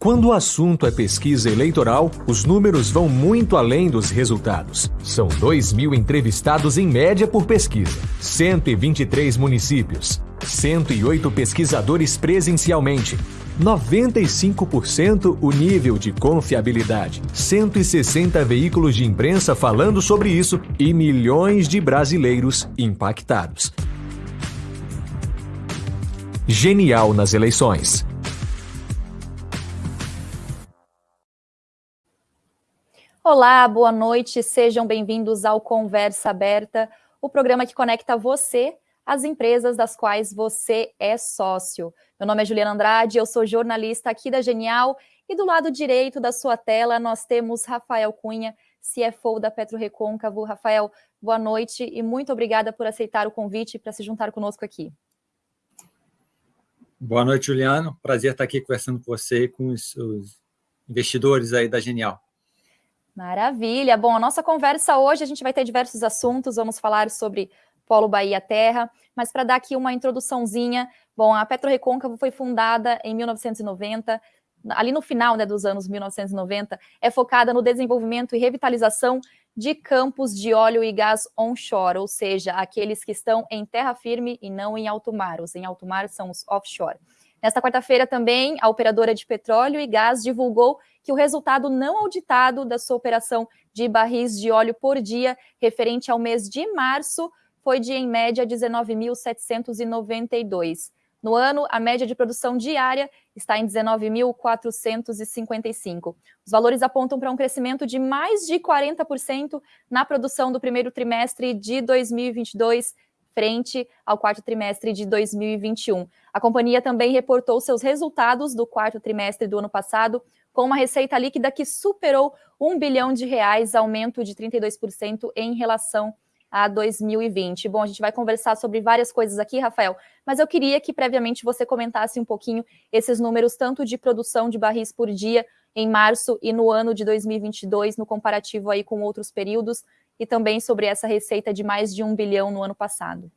Quando o assunto é pesquisa eleitoral, os números vão muito além dos resultados. São 2 mil entrevistados em média por pesquisa, 123 municípios, 108 pesquisadores presencialmente, 95% o nível de confiabilidade, 160 veículos de imprensa falando sobre isso e milhões de brasileiros impactados. Genial nas eleições. Olá, boa noite, sejam bem-vindos ao Conversa Aberta, o programa que conecta você às empresas das quais você é sócio. Meu nome é Juliana Andrade, eu sou jornalista aqui da Genial e do lado direito da sua tela nós temos Rafael Cunha, CFO da Petro Recôncavo. Rafael, boa noite e muito obrigada por aceitar o convite para se juntar conosco aqui. Boa noite, Juliano. Prazer estar aqui conversando com você e com os, os investidores aí da Genial. Maravilha! Bom, a nossa conversa hoje, a gente vai ter diversos assuntos, vamos falar sobre Polo Bahia Terra, mas para dar aqui uma introduçãozinha, bom, a Petro Recôncavo foi fundada em 1990, ali no final né, dos anos 1990, é focada no desenvolvimento e revitalização de campos de óleo e gás onshore, ou seja, aqueles que estão em terra firme e não em alto mar. Os em alto mar são os offshore. Nesta quarta-feira também, a operadora de petróleo e gás divulgou que o resultado não auditado da sua operação de barris de óleo por dia, referente ao mês de março, foi de, em média, 19.792. No ano, a média de produção diária está em 19.455. Os valores apontam para um crescimento de mais de 40% na produção do primeiro trimestre de 2022, frente ao quarto trimestre de 2021. A companhia também reportou seus resultados do quarto trimestre do ano passado, com uma receita líquida que superou um bilhão de reais, aumento de 32% em relação a 2020. Bom, a gente vai conversar sobre várias coisas aqui, Rafael, mas eu queria que previamente você comentasse um pouquinho esses números, tanto de produção de barris por dia em março e no ano de 2022, no comparativo aí com outros períodos, e também sobre essa receita de mais de um bilhão no ano passado.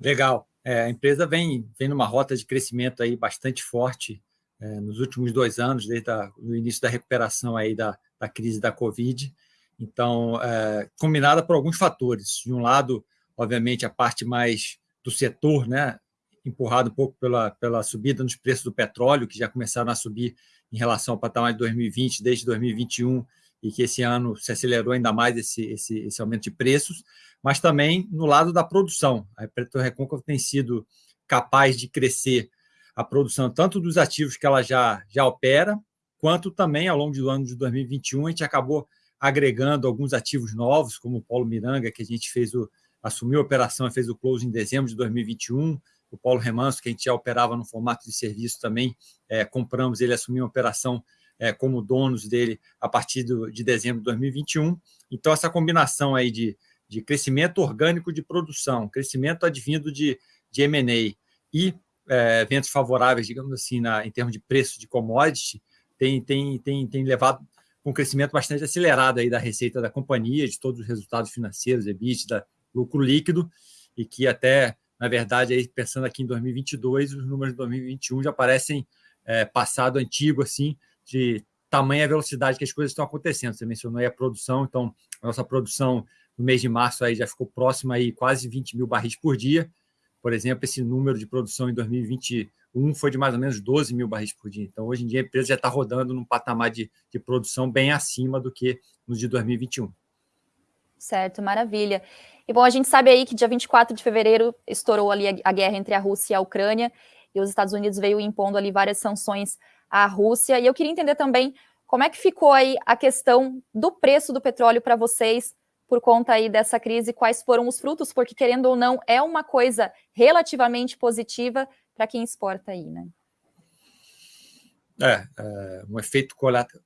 Legal. É, a empresa vem, vem numa rota de crescimento aí bastante forte é, nos últimos dois anos, desde o início da recuperação aí da, da crise da Covid. Então, é, combinada por alguns fatores. De um lado, obviamente, a parte mais do setor, né, empurrado um pouco pela, pela subida nos preços do petróleo, que já começaram a subir em relação ao patamar de 2020, desde 2021, e que esse ano se acelerou ainda mais esse, esse, esse aumento de preços, mas também no lado da produção. A Petro Recôncavo tem sido capaz de crescer a produção tanto dos ativos que ela já, já opera, quanto também ao longo do ano de 2021 a gente acabou agregando alguns ativos novos, como o Polo Miranga, que a gente fez o, assumiu a operação e fez o close em dezembro de 2021, o Polo Remanso, que a gente já operava no formato de serviço também, é, compramos, ele assumiu a operação é, como donos dele a partir do, de dezembro de 2021. Então, essa combinação aí de, de crescimento orgânico de produção, crescimento advindo de, de M&A e é, eventos favoráveis, digamos assim, na, em termos de preço de commodity, tem, tem, tem, tem levado um crescimento bastante acelerado aí da receita da companhia, de todos os resultados financeiros, EBITDA, lucro líquido, e que até, na verdade, aí, pensando aqui em 2022, os números de 2021 já parecem é, passado antigo, assim, de tamanha velocidade que as coisas estão acontecendo. Você mencionou a produção, então a nossa produção no mês de março aí já ficou próxima aí quase 20 mil barris por dia. Por exemplo, esse número de produção em 2021 foi de mais ou menos 12 mil barris por dia. Então, hoje em dia, a empresa já está rodando num patamar de, de produção bem acima do que no de 2021. Certo, maravilha. E bom, a gente sabe aí que dia 24 de fevereiro estourou ali a, a guerra entre a Rússia e a Ucrânia, e os Estados Unidos veio impondo ali várias sanções à Rússia. E eu queria entender também como é que ficou aí a questão do preço do petróleo para vocês por conta aí dessa crise, quais foram os frutos, porque querendo ou não, é uma coisa relativamente positiva para quem exporta aí, né? É, é, um, efeito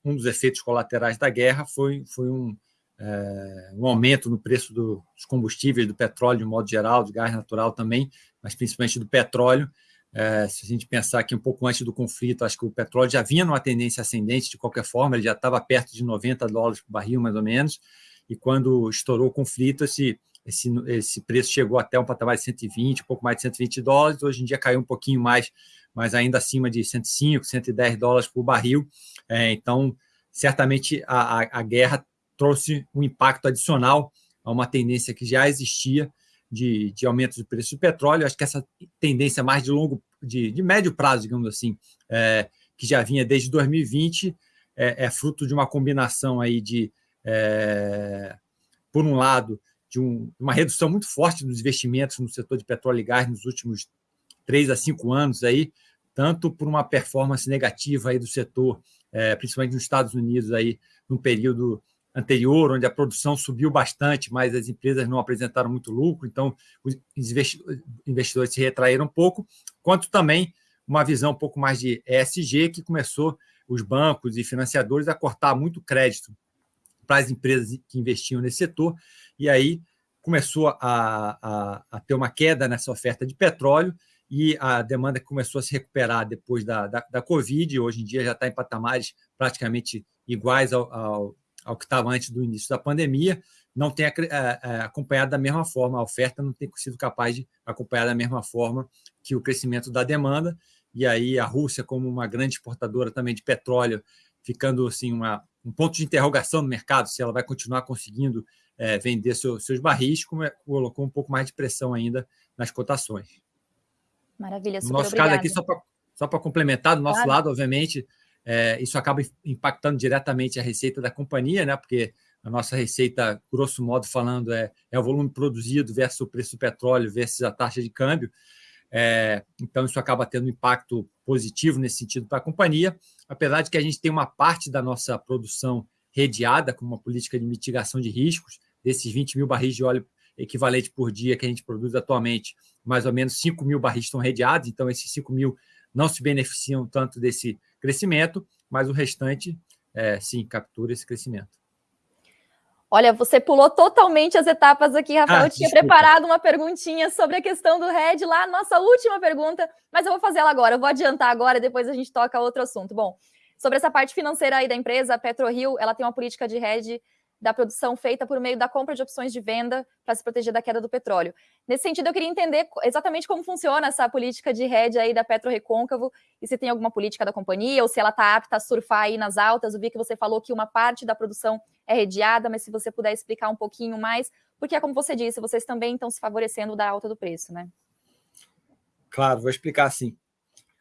um dos efeitos colaterais da guerra foi, foi um, é, um aumento no preço do, dos combustíveis, do petróleo de modo geral, do gás natural também, mas principalmente do petróleo, é, se a gente pensar que um pouco antes do conflito, acho que o petróleo já vinha numa tendência ascendente de qualquer forma, ele já estava perto de 90 dólares por barril, mais ou menos, e quando estourou o conflito, esse, esse, esse preço chegou até um patamar de 120, um pouco mais de 120 dólares, hoje em dia caiu um pouquinho mais, mas ainda acima de 105, 110 dólares por barril. É, então, certamente a, a, a guerra trouxe um impacto adicional a uma tendência que já existia de, de aumento do preço do petróleo. Acho que essa tendência mais de longo, de, de médio prazo, digamos assim, é, que já vinha desde 2020, é, é, fruto de uma combinação aí de, é, por um lado, de um, uma redução muito forte dos investimentos no setor de petróleo e gás nos últimos três a cinco anos aí, tanto por uma performance negativa aí do setor, é, principalmente nos Estados Unidos aí, no período anterior, onde a produção subiu bastante, mas as empresas não apresentaram muito lucro, então os investidores se retraíram um pouco, quanto também uma visão um pouco mais de ESG, que começou os bancos e financiadores a cortar muito crédito para as empresas que investiam nesse setor, e aí começou a, a, a ter uma queda nessa oferta de petróleo, e a demanda começou a se recuperar depois da, da, da Covid, hoje em dia já está em patamares praticamente iguais ao, ao ao que estava antes do início da pandemia, não tem acompanhado da mesma forma, a oferta não tem sido capaz de acompanhar da mesma forma que o crescimento da demanda, e aí a Rússia, como uma grande exportadora também de petróleo, ficando assim uma, um ponto de interrogação no mercado, se ela vai continuar conseguindo é, vender seu, seus barris, como é, colocou um pouco mais de pressão ainda nas cotações. Maravilha, super No nosso obrigada. caso aqui, só para complementar, do nosso claro. lado, obviamente, é, isso acaba impactando diretamente a receita da companhia, né? porque a nossa receita, grosso modo falando, é, é o volume produzido versus o preço do petróleo versus a taxa de câmbio. É, então, isso acaba tendo um impacto positivo nesse sentido para a companhia, apesar de que a gente tem uma parte da nossa produção redeada com uma política de mitigação de riscos, desses 20 mil barris de óleo equivalente por dia que a gente produz atualmente, mais ou menos 5 mil barris estão redeados, então esses 5 mil não se beneficiam tanto desse crescimento, mas o restante, é, sim, captura esse crescimento. Olha, você pulou totalmente as etapas aqui, Rafael. Ah, eu tinha desculpa. preparado uma perguntinha sobre a questão do RED lá, nossa última pergunta, mas eu vou fazer ela agora. Eu vou adiantar agora, depois a gente toca outro assunto. Bom, sobre essa parte financeira aí da empresa, a PetroRio, ela tem uma política de RED da produção feita por meio da compra de opções de venda para se proteger da queda do petróleo. Nesse sentido, eu queria entender exatamente como funciona essa política de hedge aí da Petro Recôncavo e se tem alguma política da companhia ou se ela está apta a surfar aí nas altas. Eu vi que você falou que uma parte da produção é redeada, mas se você puder explicar um pouquinho mais, porque é como você disse, vocês também estão se favorecendo da alta do preço, né? Claro, vou explicar assim.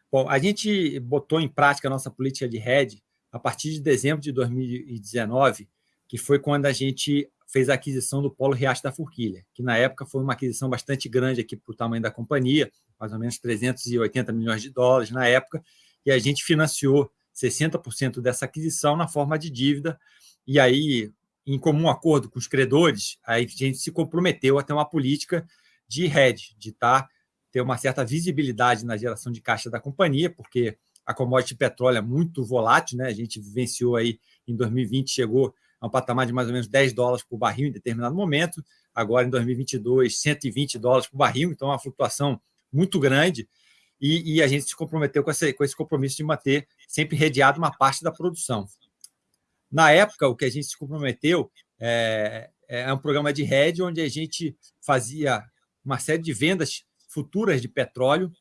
Bom, a gente botou em prática a nossa política de hedge a partir de dezembro de 2019, que foi quando a gente fez a aquisição do Polo Riacho da Forquilha, que na época foi uma aquisição bastante grande aqui para o tamanho da companhia, mais ou menos 380 milhões de dólares na época, e a gente financiou 60% dessa aquisição na forma de dívida, e aí, em comum acordo com os credores, a gente se comprometeu a ter uma política de hedge, de tá, ter uma certa visibilidade na geração de caixa da companhia, porque a commodity petróleo é muito volátil, né? a gente vivenciou aí em 2020, chegou a um patamar de mais ou menos 10 dólares por barril em determinado momento, agora em 2022, 120 dólares por barril, então é uma flutuação muito grande, e, e a gente se comprometeu com esse, com esse compromisso de manter sempre redeado uma parte da produção. Na época, o que a gente se comprometeu é, é um programa de hedge onde a gente fazia uma série de vendas futuras de petróleo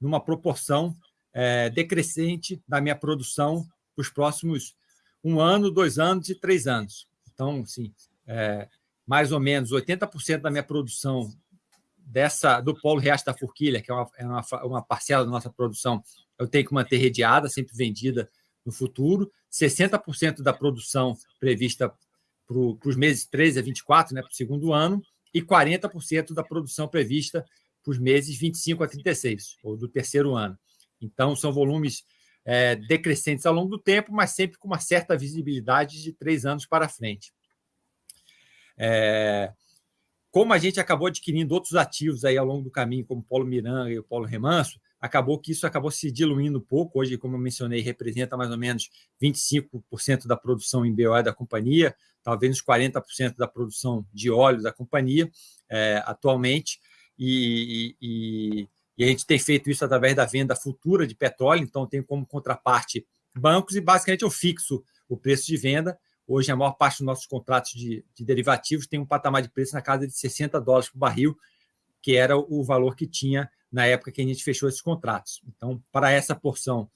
numa proporção é, decrescente da minha produção para os próximos um ano, dois anos e três anos. Então, assim, é, mais ou menos 80% da minha produção dessa do polo Riacho da Forquilha, que é uma, é uma, uma parcela da nossa produção, eu tenho que manter redeada, sempre vendida no futuro. 60% da produção prevista para os meses 13 a 24, né, para o segundo ano, e 40% da produção prevista para os meses 25 a 36, ou do terceiro ano. Então, são volumes é, decrescentes ao longo do tempo, mas sempre com uma certa visibilidade de três anos para frente. É, como a gente acabou adquirindo outros ativos aí ao longo do caminho, como o Polo Miranga e o Polo Remanso, acabou que isso acabou se diluindo um pouco. Hoje, como eu mencionei, representa mais ou menos 25% da produção em BOE da companhia, talvez uns 40% da produção de óleo da companhia é, atualmente. E, e, e a gente tem feito isso através da venda futura de petróleo, então tem como contraparte bancos e basicamente eu fixo o preço de venda Hoje, a maior parte dos nossos contratos de, de derivativos tem um patamar de preço na casa de 60 dólares por barril, que era o valor que tinha na época que a gente fechou esses contratos. Então, para essa porção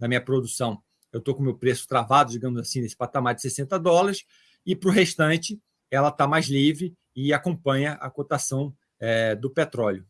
da minha produção, eu estou com o meu preço travado, digamos assim, nesse patamar de 60 dólares, e para o restante, ela está mais livre e acompanha a cotação é, do petróleo.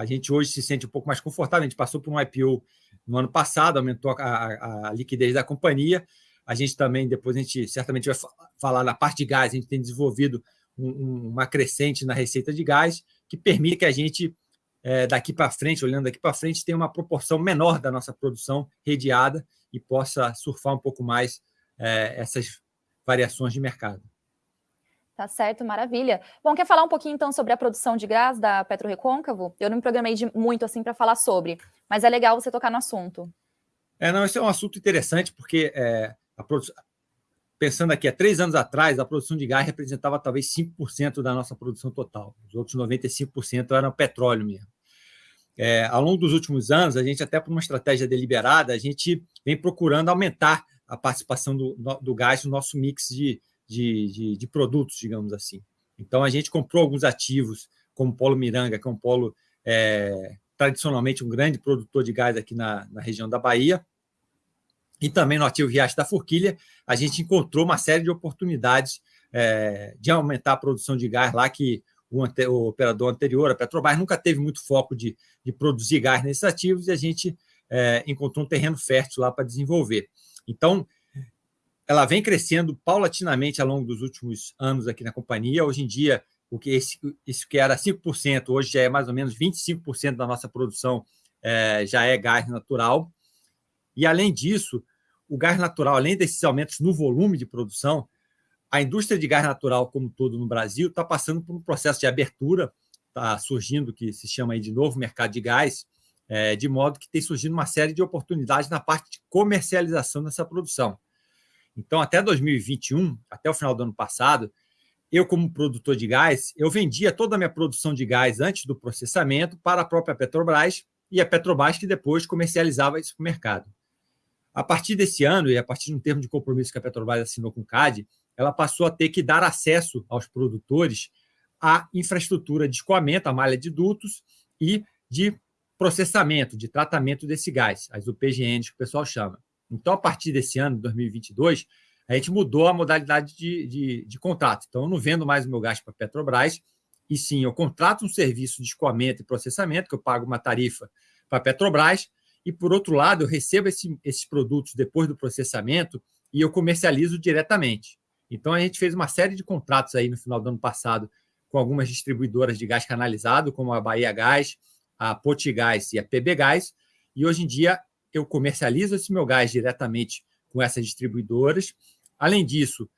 A gente hoje se sente um pouco mais confortável, a gente passou por um IPO no ano passado, aumentou a, a, a liquidez da companhia, a gente também, depois a gente certamente vai falar na parte de gás, a gente tem desenvolvido um, uma crescente na receita de gás que permite que a gente, é, daqui para frente, olhando daqui para frente, tenha uma proporção menor da nossa produção redeada e possa surfar um pouco mais é, essas variações de mercado. Tá certo, maravilha. Bom, quer falar um pouquinho então sobre a produção de gás da Petro Recôncavo? Eu não me programei de muito assim para falar sobre, mas é legal você tocar no assunto. É, não, esse é um assunto interessante, porque é, produ... pensando aqui, há três anos atrás, a produção de gás representava talvez 5% da nossa produção total. Os outros 95% eram petróleo mesmo. É, ao longo dos últimos anos, a gente, até por uma estratégia deliberada, a gente vem procurando aumentar a participação do, do gás no nosso mix de, de, de, de, produtos, digamos assim. Então, a gente comprou alguns ativos, como o Polo Miranga, que é um polo é, tradicionalmente um grande produtor de gás aqui na, na região da Bahia, e também no ativo Riacho da Forquilha, a gente encontrou uma série de oportunidades é, de aumentar a produção de gás lá, que o, ante, o, operador anterior, a Petrobras, nunca teve muito foco de, de produzir gás nesses ativos, e a gente é, encontrou um terreno fértil lá para desenvolver. Então, ela vem crescendo paulatinamente ao longo dos últimos anos aqui na companhia. Hoje em dia, o que esse, isso que era 5%, hoje já é mais ou menos 25% da nossa produção é, já é gás natural. E, além disso, o gás natural, além desses aumentos no volume de produção, a indústria de gás natural como todo no Brasil está passando por um processo de abertura, está surgindo o que se chama aí de novo mercado de gás, é, de modo que tem surgido uma série de oportunidades na parte de comercialização dessa produção. Então, até 2021, até o final do ano passado, eu, como produtor de gás, eu vendia toda a minha produção de gás antes do processamento para a própria Petrobras e a Petrobras que depois comercializava isso para o mercado. A partir desse ano, e a partir de um termo de compromisso que a Petrobras assinou com o CAD, ela passou a ter que dar acesso aos produtores à infraestrutura de escoamento, a malha de dutos e de processamento, de tratamento desse gás, as UPGNs que o pessoal chama. Então, a partir desse ano, 2022, a gente mudou a modalidade de, de, de contrato. Então, eu não vendo mais o meu gás para a Petrobras, e sim, eu contrato um serviço de escoamento e processamento, que eu pago uma tarifa para a Petrobras, e, por outro lado, eu recebo esse, esses produtos depois do processamento e eu comercializo diretamente. Então, a gente fez uma série de contratos aí no final do ano passado com algumas distribuidoras de gás canalizado, como a Bahia Gás, a Potigás e a PB Gás, e hoje em dia eu comercializo esse meu gás diretamente com essas distribuidoras. Além disso,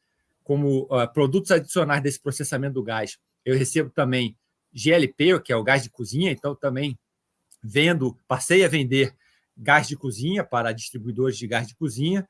como uh, produtos adicionais desse processamento do gás, eu recebo também GLP, que é o gás de cozinha, então também vendo, passei a vender gás de cozinha para distribuidores de gás de cozinha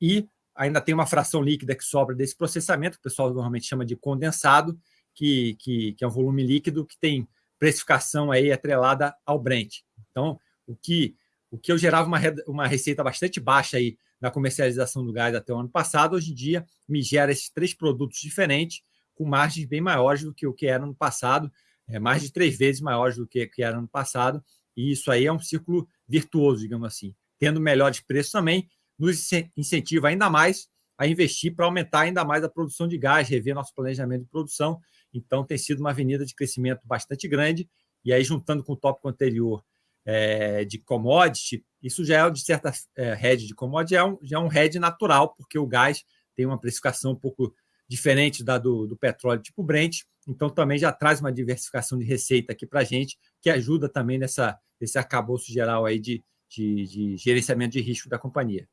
e ainda tem uma fração líquida que sobra desse processamento, o pessoal normalmente chama de condensado, que, que, que é um volume líquido que tem precificação aí atrelada ao Brent. Então, o que, o que eu gerava uma, uma receita bastante baixa aí na comercialização do gás até o ano passado, hoje em dia me gera esses três produtos diferentes, com margens bem maiores do que o que era no passado, é, mais de três vezes maiores do que, que era no passado, e isso aí é um círculo virtuoso, digamos assim. Tendo melhores preços também, nos incentiva ainda mais a investir para aumentar ainda mais a produção de gás, rever nosso planejamento de produção. Então, tem sido uma avenida de crescimento bastante grande. E aí, juntando com o tópico anterior é, de commodity, isso já é, de certa é, de commodity, é um, já é um hedge natural, porque o gás tem uma precificação um pouco diferente da do, do petróleo tipo Brent, então também já traz uma diversificação de receita aqui para a gente, que ajuda também nessa, nesse arcabouço geral aí de, de, de gerenciamento de risco da companhia.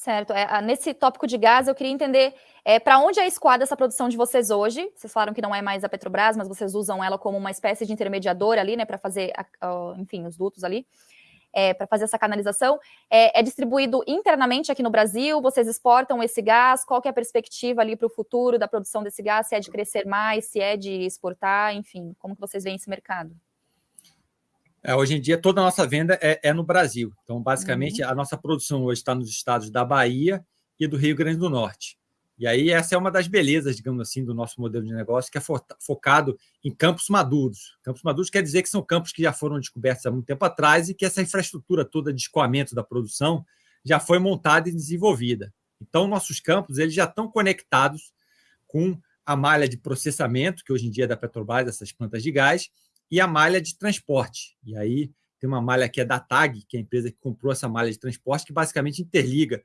Certo. É, nesse tópico de gás, eu queria entender é, para onde é escoada essa produção de vocês hoje. Vocês falaram que não é mais a Petrobras, mas vocês usam ela como uma espécie de intermediadora ali, né, para fazer, a, enfim, os dutos ali é, para fazer essa canalização. É, é, distribuído internamente aqui no Brasil? Vocês exportam esse gás? Qual que é a perspectiva ali para o futuro da produção desse gás? Se é de crescer mais, se é de exportar, enfim, como que vocês veem esse mercado? É, hoje em dia, toda a nossa venda é, é no Brasil. Então, basicamente, uhum. a nossa produção hoje está nos estados da Bahia e do Rio Grande do Norte. E aí essa é uma das belezas, digamos assim, do nosso modelo de negócio, que é focado em campos maduros. Campos maduros quer dizer que são campos que já foram descobertos há muito tempo atrás e que essa infraestrutura toda de escoamento da produção já foi montada e desenvolvida. Então, nossos campos eles já estão conectados com a malha de processamento, que hoje em dia é da Petrobras, essas plantas de gás, e a malha de transporte. E aí tem uma malha que é da TAG, que é a empresa que comprou essa malha de transporte, que basicamente interliga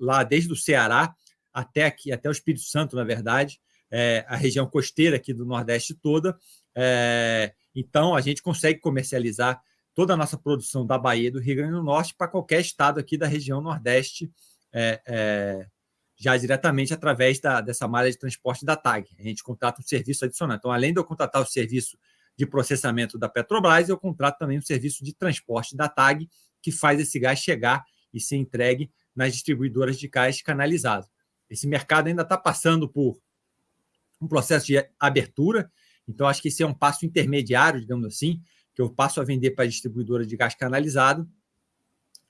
lá desde o Ceará até aqui, até o Espírito Santo, na verdade, é, a região costeira aqui do Nordeste toda. É, então, a gente consegue comercializar toda a nossa produção da Bahia do Rio Grande do Norte para qualquer estado aqui da região Nordeste, é, é, já diretamente através da, dessa malha de transporte da TAG. A gente contrata um serviço adicional. Então, além de eu contratar o serviço de processamento da Petrobras, eu contrato também um serviço de transporte da TAG, que faz esse gás chegar e ser entregue nas distribuidoras de gás canalizado. Esse mercado ainda está passando por um processo de abertura, então acho que esse é um passo intermediário, digamos assim, que eu passo a vender para a distribuidora de gás canalizado,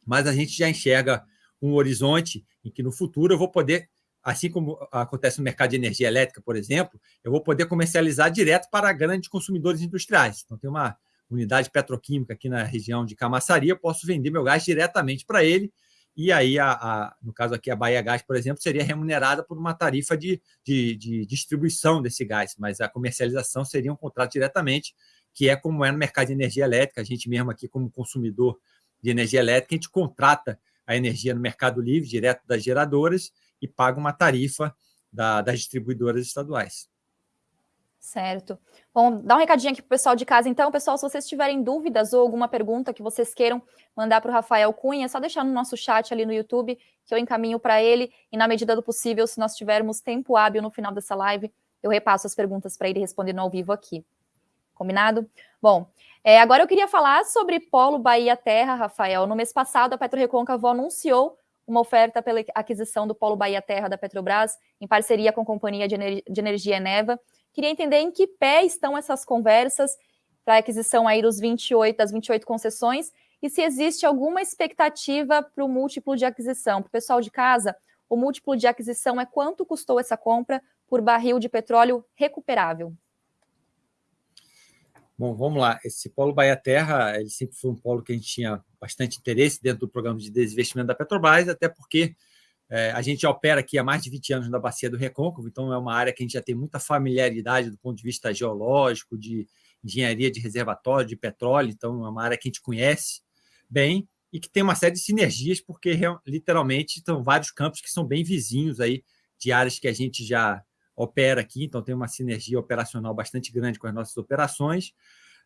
mas a gente já enxerga um horizonte em que no futuro eu vou poder, assim como acontece no mercado de energia elétrica, por exemplo, eu vou poder comercializar direto para grandes consumidores industriais. Então, tem uma unidade petroquímica aqui na região de Camaçaria, eu posso vender meu gás diretamente para ele e aí, a, a, no caso aqui, a Bahia Gás, por exemplo, seria remunerada por uma tarifa de, de, de, distribuição desse gás, mas a comercialização seria um contrato diretamente, que é como é no mercado de energia elétrica. A gente mesmo aqui, como consumidor de energia elétrica, a gente contrata a energia no Mercado Livre, direto das geradoras, e paga uma tarifa da, das distribuidoras estaduais. Certo. Bom, dá um recadinho aqui para o pessoal de casa, então. Pessoal, se vocês tiverem dúvidas ou alguma pergunta que vocês queiram mandar para o Rafael Cunha, é só deixar no nosso chat ali no YouTube, que eu encaminho para ele. E na medida do possível, se nós tivermos tempo hábil no final dessa live, eu repasso as perguntas para ele respondendo ao vivo aqui. Combinado? Bom, é, agora eu queria falar sobre Polo Bahia Terra, Rafael. No mês passado, a Petro anunciou uma oferta pela aquisição do Polo Bahia Terra da Petrobras, em parceria com a Companhia de, Ener de Energia Eneva. Queria entender em que pé estão essas conversas para a aquisição aí dos 28, das 28 concessões e se existe alguma expectativa para o múltiplo de aquisição. Para o pessoal de casa, o múltiplo de aquisição é quanto custou essa compra por barril de petróleo recuperável? Bom, vamos lá. Esse polo Bahia Terra, ele sempre foi um polo que a gente tinha bastante interesse dentro do programa de desinvestimento da Petrobras, até porque é, a gente opera aqui há mais de 20 anos na Bacia do Recôncavo, então é uma área que a gente já tem muita familiaridade do ponto de vista geológico, de engenharia de reservatório, de petróleo, então é uma área que a gente conhece bem e que tem uma série de sinergias, porque literalmente estão vários campos que são bem vizinhos aí de áreas que a gente já opera aqui, então tem uma sinergia operacional bastante grande com as nossas operações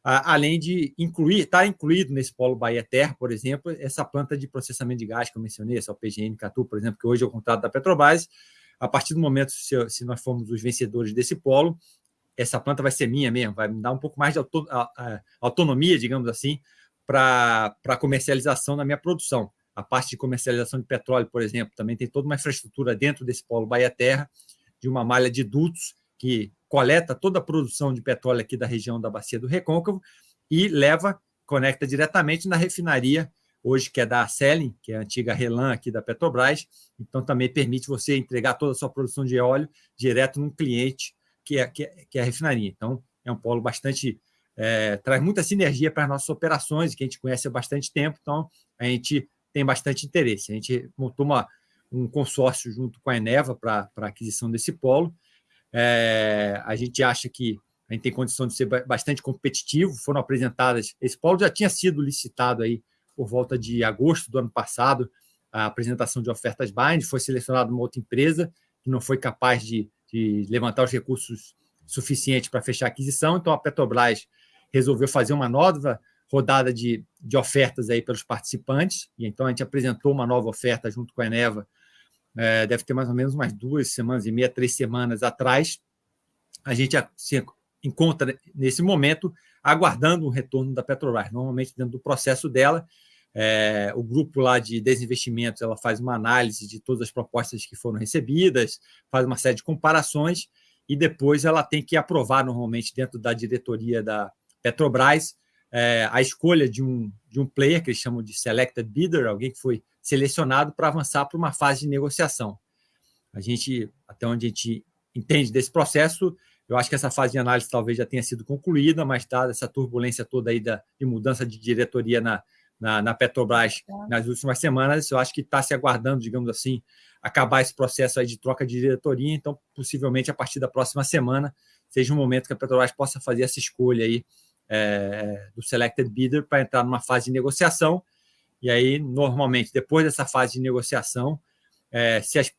além de incluir, está incluído nesse polo Bahia Terra, por exemplo, essa planta de processamento de gás que eu mencionei, essa PGN Catu, por exemplo, que hoje é o contrato da Petrobras. A partir do momento, se, nós formos os vencedores desse polo, essa planta vai ser minha mesmo, vai me dar um pouco mais de autonomia, digamos assim, para a comercialização da minha produção. A parte de comercialização de petróleo, por exemplo, também tem toda uma infraestrutura dentro desse polo Bahia Terra, de uma malha de dutos que coleta toda a produção de petróleo aqui da região da Bacia do Recôncavo e leva, conecta diretamente na refinaria, hoje que é da Selling, que é a antiga Relan aqui da Petrobras, então também permite você entregar toda a sua produção de óleo direto num cliente que é, que é, que é a refinaria. Então, é um polo bastante... É, traz muita sinergia para as nossas operações, que a gente conhece há bastante tempo, então a gente tem bastante interesse. A gente montou uma, um consórcio junto com a Eneva para a aquisição desse polo, é, a gente acha que a gente tem condição de ser bastante competitivo. Foram apresentadas. Esse polo já tinha sido licitado aí por volta de agosto do ano passado, a apresentação de ofertas bind. Foi selecionada uma outra empresa que não foi capaz de, de levantar os recursos suficientes para fechar a aquisição. Então, a Petrobras resolveu fazer uma nova rodada de, de ofertas aí pelos participantes. E então a gente apresentou uma nova oferta junto com a Eneva é, deve ter mais ou menos umas duas semanas e meia, três semanas atrás, a gente se encontra nesse momento aguardando o retorno da Petrobras. Normalmente, dentro do processo dela, é, o grupo lá de desinvestimentos ela faz uma análise de todas as propostas que foram recebidas, faz uma série de comparações e depois ela tem que aprovar normalmente dentro da diretoria da Petrobras é, a escolha de um, de um player que eles chamam de selected bidder, alguém que foi selecionado para avançar para uma fase de negociação. a gente, até onde a gente entende desse processo, eu acho que essa fase de análise talvez já tenha sido concluída, mas dada essa turbulência toda aí da, de mudança de diretoria na, na, na Petrobras tá. nas últimas semanas, eu acho que está se aguardando, digamos assim, acabar esse processo aí de troca de diretoria, então possivelmente a partir da próxima semana seja um momento que a Petrobras possa fazer essa escolha aí é, do selected bidder para entrar numa fase de negociação. E aí, normalmente, depois dessa fase de negociação, é, se as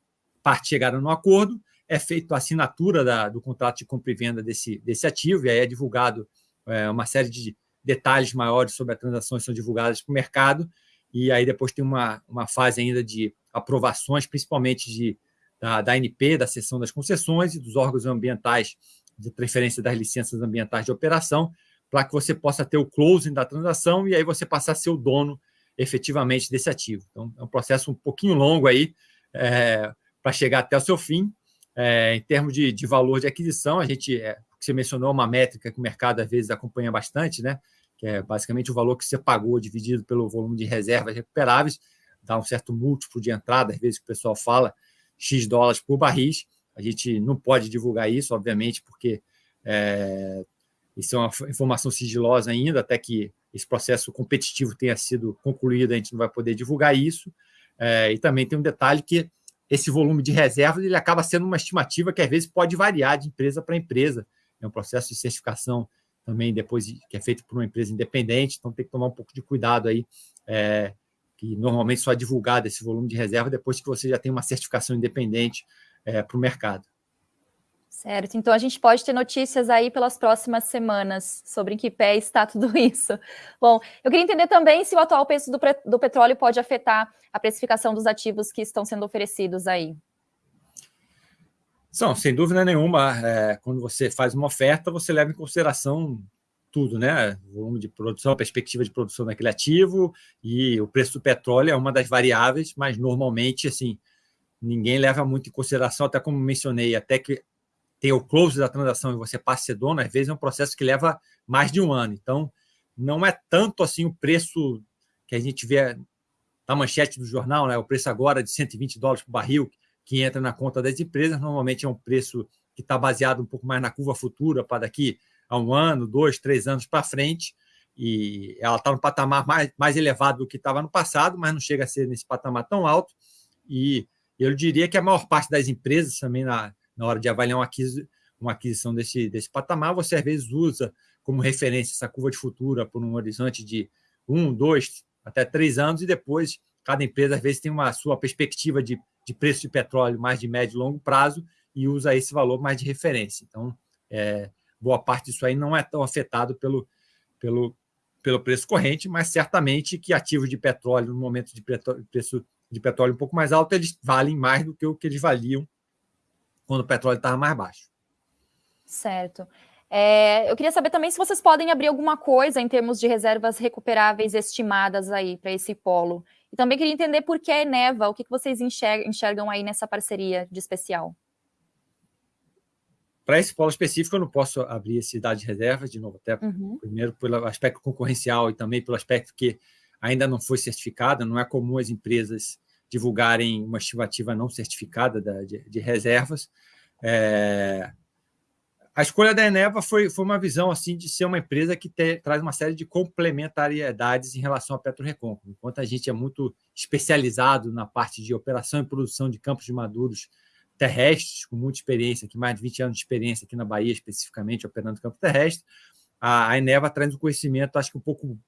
partes chegaram no acordo, é feita a assinatura da, do contrato de compra e venda desse, desse ativo, e aí é divulgado é, uma série de detalhes maiores sobre a transação são divulgados para o mercado, e aí depois tem uma, uma fase ainda de aprovações, principalmente de, da, da ANP, da seção das concessões e dos órgãos ambientais de transferência das licenças ambientais de operação, para que você possa ter o closing da transação e aí você passar a ser o dono efetivamente desse ativo. Então, é um processo um pouquinho longo aí é, para chegar até o seu fim, é, em termos de, de, valor de aquisição, a gente, é, você mencionou uma métrica que o mercado às vezes acompanha bastante, né? que é basicamente o valor que você pagou dividido pelo volume de reservas recuperáveis, dá um certo múltiplo de entrada, às vezes que o pessoal fala, X dólares por barris. A gente não pode divulgar isso, obviamente, porque é, isso é uma informação sigilosa ainda, até que esse processo competitivo tenha sido concluído, a gente não vai poder divulgar isso. É, e também tem um detalhe que esse volume de reservas ele acaba sendo uma estimativa que às vezes pode variar de empresa para empresa. É um processo de certificação também depois que é feito por uma empresa independente, então tem que tomar um pouco de cuidado aí, é, que normalmente só é divulgado esse volume de reserva depois que você já tem uma certificação independente é, para o mercado. Certo, então a gente pode ter notícias aí pelas próximas semanas sobre em que pé está tudo isso. Bom, eu queria entender também se o atual preço do, do petróleo pode afetar a precificação dos ativos que estão sendo oferecidos aí. São, sem dúvida nenhuma, é, quando você faz uma oferta, você leva em consideração tudo, né? O volume de produção, a perspectiva de produção daquele ativo e o preço do petróleo é uma das variáveis, mas normalmente, assim, ninguém leva muito em consideração, até como mencionei, até que tem o close da transação e você passa a ser dono, às vezes é um processo que leva mais de um ano. Então, não é tanto assim o preço que a gente vê na manchete do jornal, né? o preço agora de 120 dólares por barril, que entra na conta das empresas, normalmente é um preço que está baseado um pouco mais na curva futura, para daqui a um ano, dois, três anos para frente, e ela está no patamar mais, mais elevado do que estava no passado, mas não chega a ser nesse patamar tão alto, e eu diria que a maior parte das empresas também na, na hora de avaliar uma, aquisição, uma aquisição desse, desse patamar, você às vezes usa como referência essa curva de futura por um horizonte de um, dois, até três anos, e depois cada empresa às vezes tem uma sua perspectiva de, de preço de petróleo mais de médio e longo prazo e usa esse valor mais de referência. Então, é, boa parte disso aí não é tão afetado pelo, pelo, pelo preço corrente, mas certamente que ativos de petróleo, no momento de preço de petróleo um pouco mais alto, eles valem mais do que o que eles valiam quando o petróleo estava mais baixo. Certo. É, eu queria saber também se vocês podem abrir alguma coisa em termos de reservas recuperáveis estimadas aí para esse polo. E também queria entender por que a Eneva, o que, que vocês enxergam, enxergam aí nessa parceria de especial. Para esse polo específico, eu não posso abrir esse dado de reserva, de novo, até uhum. primeiro pelo aspecto concorrencial e também pelo aspecto que ainda não foi certificado, não é comum as empresas divulgarem uma estimativa não certificada de, de reservas. É, a escolha da Eneva foi, foi uma visão assim de ser uma empresa que te, traz uma série de complementariedades em relação à PetroRecôncavo. Enquanto a gente é muito especializado na parte de operação e produção de campos de maduros terrestres, com muita experiência, aqui, mais de 20 anos de experiência aqui na Bahia, especificamente operando campo terrestre, a, a Eneva traz um conhecimento, acho que um pouco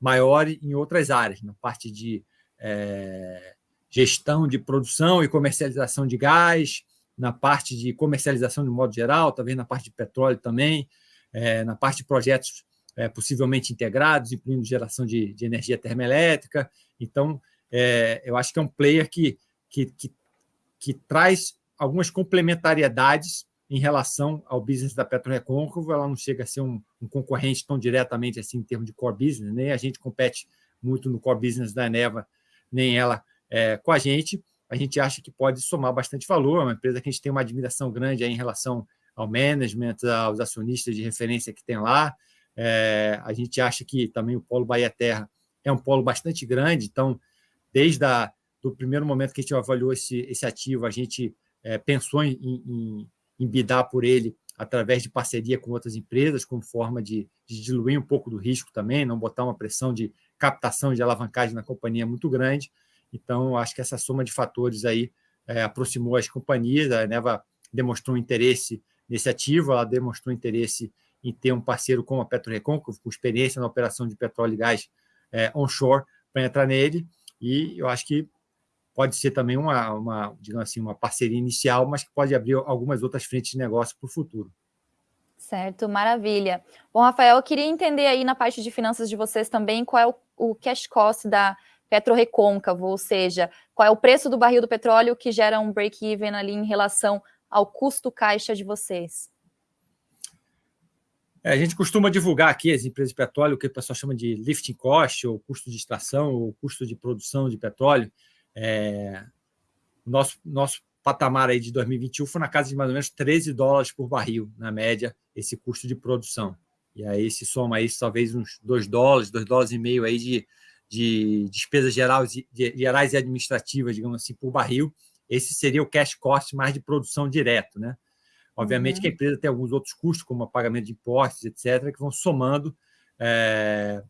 maior em outras áreas, na parte de é, gestão de produção e comercialização de gás, na parte de comercialização de modo geral, talvez na parte de petróleo também, é, na parte de projetos é, possivelmente integrados, incluindo geração de, de energia termoelétrica. Então, é, eu acho que é um player que, que, que, que, traz algumas complementariedades em relação ao business da PetroRecôncavo. Ela não chega a ser um, um, concorrente tão diretamente assim em termos de core business, nem a gente compete muito no core business da Eneva, nem ela é, com a gente, a gente acha que pode somar bastante valor. É uma empresa que a gente tem uma admiração grande em relação ao management, aos acionistas de referência que tem lá. É, a gente acha que também o Polo Bahia Terra é um polo bastante grande, então, desde o do primeiro momento que a gente avaliou esse, esse ativo, a gente é, pensou em, em, em bidar por ele através de parceria com outras empresas, como forma de, de, diluir um pouco do risco também, não botar uma pressão de captação de alavancagem na companhia muito grande. Então, acho que essa soma de fatores aí é, aproximou as companhias, a Neva demonstrou interesse nesse ativo, ela demonstrou interesse em ter um parceiro como a PetroRecôncavo, com experiência na operação de petróleo e gás é, onshore, para entrar nele, e eu acho que pode ser também uma, uma, digamos assim, uma parceria inicial, mas que pode abrir algumas outras frentes de negócio para o futuro. Certo, maravilha. Bom, Rafael, eu queria entender aí na parte de finanças de vocês também qual é o, o cash cost da PetroRecôncavo, ou seja, qual é o preço do barril do petróleo que gera um break-even ali em relação ao custo caixa de vocês. É, a gente costuma divulgar aqui as empresas de petróleo, o que o pessoal chama de lifting cost, ou custo de extração, ou custo de produção de petróleo. É, nosso, nosso patamar aí de 2021 foi na casa de mais ou menos 13 dólares por barril, na média, esse custo de produção. E aí se soma aí talvez uns 2 dólares, 2 dólares e meio aí de, de despesas gerais, e administrativas, digamos assim, por barril. Esse seria o cash cost mais de produção direto, né? Obviamente uhum. que a empresa tem alguns outros custos, como pagamento de impostos, etc., que vão somando é,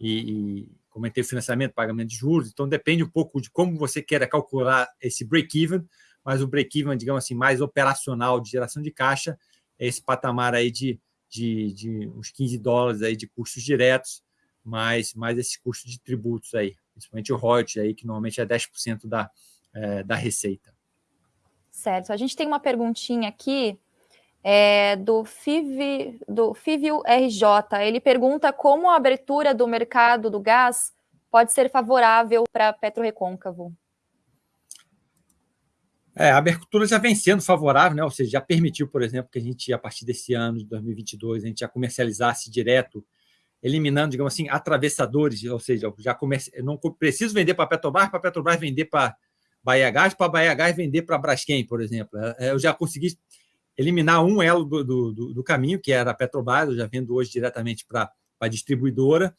e, e comentei financiamento, pagamento de juros, então depende um pouco de como você queira calcular esse break-even, mas o break-even, digamos assim, mais operacional de geração de caixa, é esse patamar aí de, de, de uns 15 dólares aí de custos diretos, mais, mais esse custo de tributos aí, principalmente o royalties aí, que normalmente é 10% da, é, da receita. Certo. A gente tem uma perguntinha aqui é, do, FIV, do FIVIO RJ. Ele pergunta como a abertura do mercado do gás pode ser favorável para a PetroRecôncavo. É, a abertura já vem sendo favorável, né? ou seja, já permitiu, por exemplo, que a gente, a partir desse ano de 2022, a gente já comercializasse direto, eliminando, digamos assim, atravessadores, ou seja, já comece... não preciso vender para a Petrobras, para a Petrobras vender para Bahia Gás, para Bahia Gás vender para Braskem, por exemplo. É, eu já consegui eliminar um elo do, do, do, caminho, que era a Petrobras, eu já vendo hoje diretamente para a distribuidora,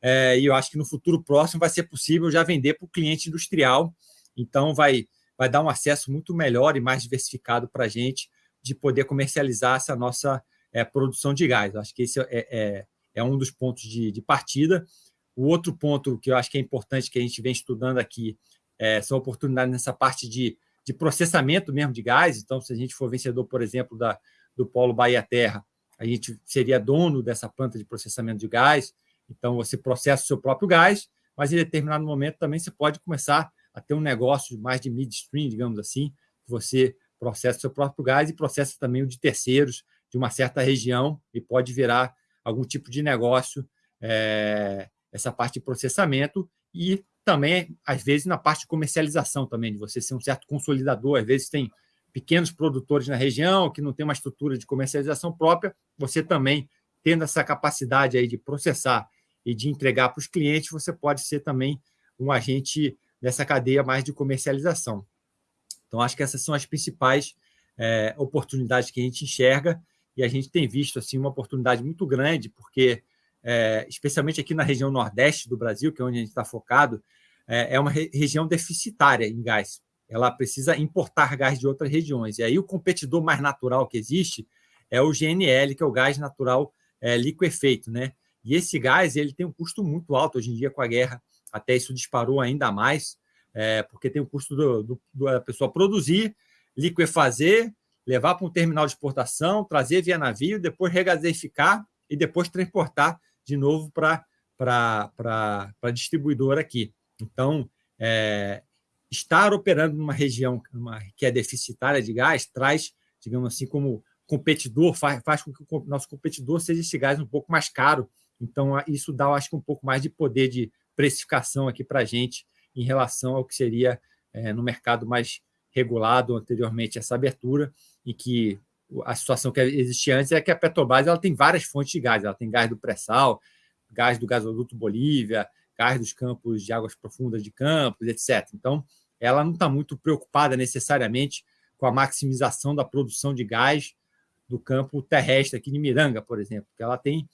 é, e eu acho que no futuro próximo vai ser possível já vender para o cliente industrial, então vai, vai dar um acesso muito melhor e mais diversificado para a gente de poder comercializar essa nossa é, produção de gás. Eu acho que esse é, é, é um dos pontos de, de, partida. O outro ponto que eu acho que é importante que a gente vem estudando aqui é, são oportunidades nessa parte de de processamento mesmo de gás. Então, se a gente for vencedor, por exemplo, da, do Polo Bahia Terra, a gente seria dono dessa planta de processamento de gás. Então, você processa o seu próprio gás, mas em determinado momento também você pode começar a ter um negócio mais de midstream, digamos assim, que você processa o seu próprio gás e processa também o de terceiros de uma certa região e pode virar algum tipo de negócio é, essa parte de processamento e também, às vezes, na parte de comercialização também, de você ser um certo consolidador. Às vezes tem pequenos produtores na região que não tem uma estrutura de comercialização própria, você também, tendo essa capacidade aí de processar e de entregar para os clientes, você pode ser também um agente dessa cadeia mais de comercialização. Então, acho que essas são as principais é, oportunidades que a gente enxerga e a gente tem visto assim uma oportunidade muito grande, porque, é, especialmente aqui na região nordeste do Brasil, que é onde a gente está focado, é, é uma região deficitária em gás. Ela precisa importar gás de outras regiões. E aí o competidor mais natural que existe é o GNL, que é o gás natural é, liquefeito. Né? E esse gás ele tem um custo muito alto hoje em dia com a guerra. Até isso disparou ainda mais, é, porque tem o custo do, do, da pessoa produzir, liquefazer, levar para um terminal de exportação, trazer via navio, depois regasificar e depois transportar de novo para a distribuidora aqui. Então, é, estar operando numa região que é deficitária de gás traz, digamos assim, como competidor, faz, faz com que o nosso competidor seja esse gás um pouco mais caro. Então, isso dá, acho que, um pouco mais de poder de precificação aqui para a gente em relação ao que seria é, no mercado mais regulado anteriormente, essa abertura, e que a situação que existia antes é que a Petrobras ela tem várias fontes de gás. Ela tem gás do pré-sal, gás do gasoduto Bolívia, cais dos campos de águas profundas de campos, etc. Então, ela não está muito preocupada necessariamente com a maximização da produção de gás do campo terrestre aqui de Miranga, por exemplo, porque ela tem,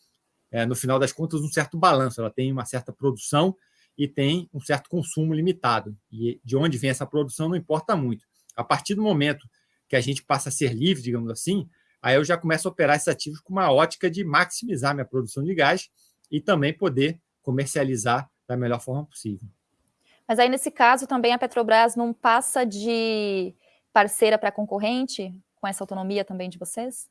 é, no final das contas, um certo balanço, ela tem uma certa produção e tem um certo consumo limitado. E de onde vem essa produção não importa muito. A partir do momento que a gente passa a ser livre, digamos assim, aí eu já começo a operar esses ativos com uma ótica de maximizar minha produção de gás e também poder comercializar da melhor forma possível. Mas aí, nesse caso, também a Petrobras não passa de parceira para concorrente com essa autonomia também de vocês?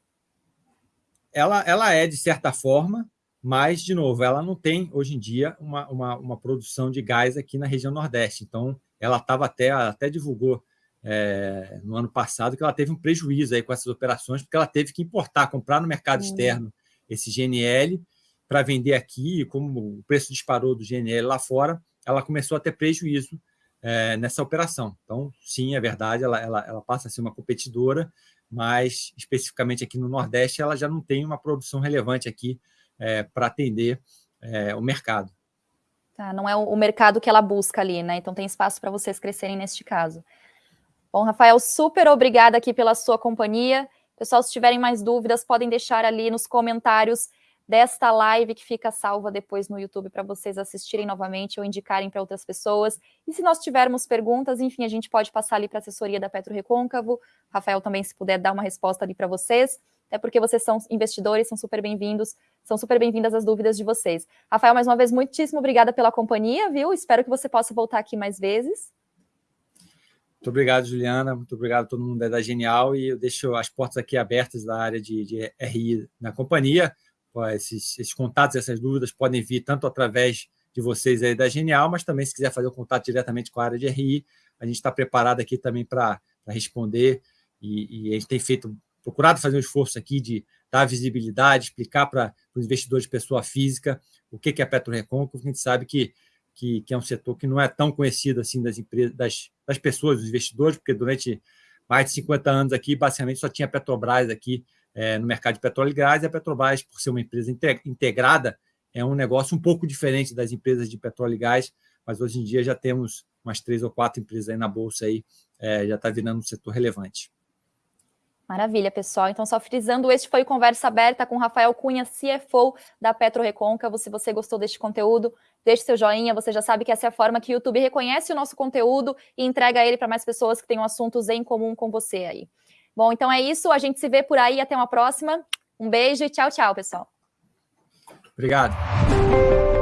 Ela, ela é, de certa forma, mas, de novo, ela não tem, hoje em dia, uma, uma, uma produção de gás aqui na região Nordeste. Então, ela estava até, até divulgou é, no ano passado que ela teve um prejuízo aí com essas operações, porque ela teve que importar, comprar no mercado externo esse GNL para vender aqui, como o preço disparou do GNL lá fora, ela começou a ter prejuízo é, nessa operação. Então, sim, é verdade, ela, ela, ela passa a ser uma competidora, mas especificamente aqui no Nordeste ela já não tem uma produção relevante aqui é, para atender é, o mercado. Tá, não é o mercado que ela busca ali, né? Então tem espaço para vocês crescerem neste caso. Bom, Rafael, super obrigada aqui pela sua companhia. Pessoal, se tiverem mais dúvidas, podem deixar ali nos comentários desta live que fica salva depois no YouTube para vocês assistirem novamente ou indicarem para outras pessoas. E se nós tivermos perguntas, enfim, a gente pode passar ali para a assessoria da Petro Recôncavo. Rafael também, se puder dar uma resposta ali para vocês, até porque vocês são investidores, são super bem-vindos, são super bem-vindas as dúvidas de vocês. Rafael, mais uma vez, muitíssimo obrigada pela companhia, viu? Espero que você possa voltar aqui mais vezes. Muito obrigado, Juliana. Muito obrigado a todo mundo da Genial. E eu deixo as portas aqui abertas da área de, de RI na companhia esses, esses contatos, essas dúvidas podem vir tanto através de vocês aí da Genial, mas também se quiser fazer o contato diretamente com a área de RI, a gente está preparado aqui também para responder e, e, a gente tem feito, procurado fazer um esforço aqui de dar visibilidade, explicar para os investidores de pessoa física o que, que é a PetroRecon, porque a gente sabe que, que, que, é um setor que não é tão conhecido assim das, empresas, das, das pessoas, dos investidores, porque durante mais de 50 anos aqui, basicamente só tinha Petrobras aqui é, no mercado de petróleo e gás, e a Petrobras, por ser uma empresa integrada, é um negócio um pouco diferente das empresas de petróleo e gás, mas hoje em dia já temos umas três ou quatro empresas aí na Bolsa, aí, é, já está virando um setor relevante. Maravilha, pessoal. Então, só frisando, este foi o Conversa Aberta com Rafael Cunha, CFO da Petro Recôncavo. Se você gostou deste conteúdo, deixe seu joinha. Você já sabe que essa é a forma que o YouTube reconhece o nosso conteúdo e entrega ele para mais pessoas que tenham assuntos em comum com você aí. Bom, então é isso. A gente se vê por aí. Até uma próxima. Um beijo e tchau, tchau, pessoal. Obrigado.